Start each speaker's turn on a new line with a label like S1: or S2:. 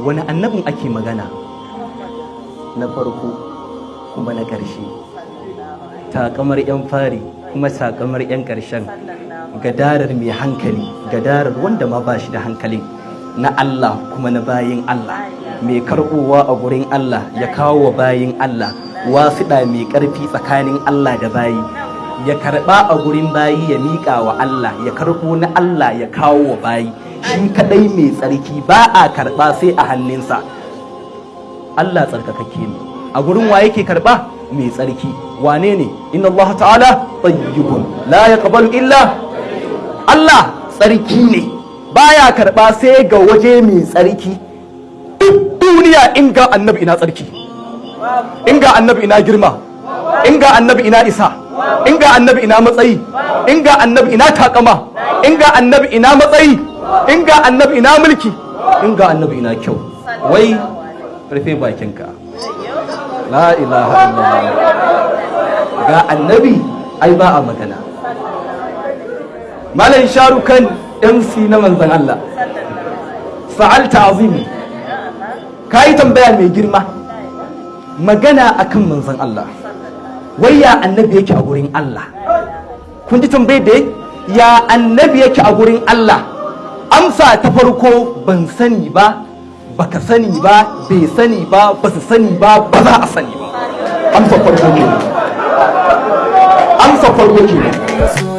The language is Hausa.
S1: wani annabin ake magana? Na farko kuma na ƙarshe. Takamar 'yan fari kuma takamar 'yan ƙarshen. Gadarar mai hankali gadarar wanda ma ba shi da hankalin na Allah kuma na bayin Allah. Mai karɓowa a gurin Allah ya kawo wa bayin Allah. Wasiɗa mai ƙarfi tsakanin Allah da bayi. Ya karɓa a gurin bayi ya miƙa wa Allah. Ya karɓo na Allah ya kawo wa bayi. Shi kadai mai tsarki ba a karɓa sai a hannunsa. Allah tsarkakakke ne. A gurin wa yake karɓa? Mai tsarki. Wane ne? Inna Allah ta'ala tayyibun. La yaqbalu illa Allah tsarki ne. Baya karɓa sai ga waje mai tsarki. Duk duniya in ga annabi ina tsarki. In ga annabi ina girma. In ga annabi ina isa. In ga annabi ina matsayi. In ga annabi ina takama. In ga annabi ina matsayi. In ga annabi ina mulki? In ga annabi ina kyau. Wai rufe bakinka. La ilaha illallah. Ga annabi ai ba a magana. Malam sharukan mc na manzan Allah. Fa'alta azimi ka yi tambaya mai girma. Magana akan manzan Allah. Wai ya annabi yake a gurin Allah? Kun ji tambayar da ya annabi yake a gurin Allah? Amsa ta farko ban sani ba baka sani ba bai sani ba ba su sani ba ba za a sani ba. Amsa farko ke amsa farko ke